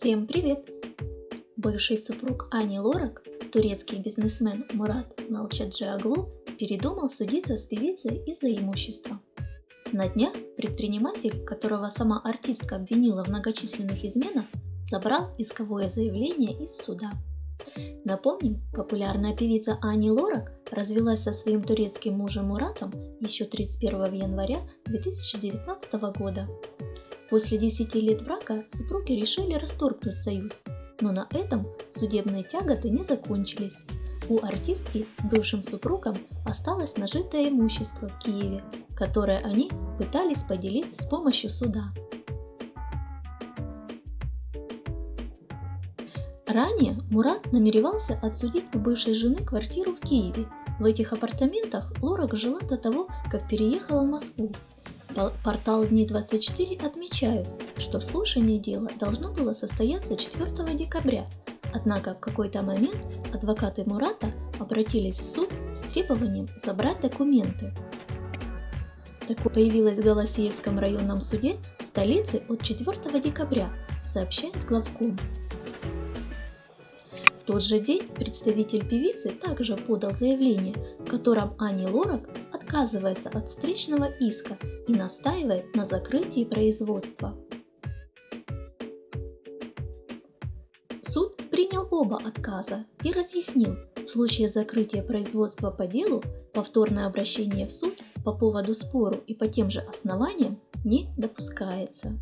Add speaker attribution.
Speaker 1: Всем привет! Бывший супруг Ани Лорак, турецкий бизнесмен Мурат Налчаджиаглу, передумал судиться с певицей из-за имущества. На днях предприниматель, которого сама артистка обвинила в многочисленных изменах, забрал исковое заявление из суда. Напомним, популярная певица Ани Лорак развелась со своим турецким мужем Муратом еще 31 января 2019 года. После 10 лет брака супруги решили расторгнуть союз, но на этом судебные тяготы не закончились. У артистки с бывшим супругом осталось нажитое имущество в Киеве, которое они пытались поделить с помощью суда. Ранее Мурат намеревался отсудить у бывшей жены квартиру в Киеве. В этих апартаментах Лорак жила до того, как переехала в Москву. Портал Дни 24 отмечают, что слушание дела должно было состояться 4 декабря, однако в какой-то момент адвокаты Мурата обратились в суд с требованием забрать документы. Такое появилось в Голосеевском районном суде столицы от 4 декабря, сообщает главком. В тот же день представитель певицы также подал заявление, в котором Ани Лорак отказывается от встречного иска и настаивает на закрытии производства. Суд принял оба отказа и разъяснил, в случае закрытия производства по делу повторное обращение в суд по поводу спору и по тем же основаниям не допускается.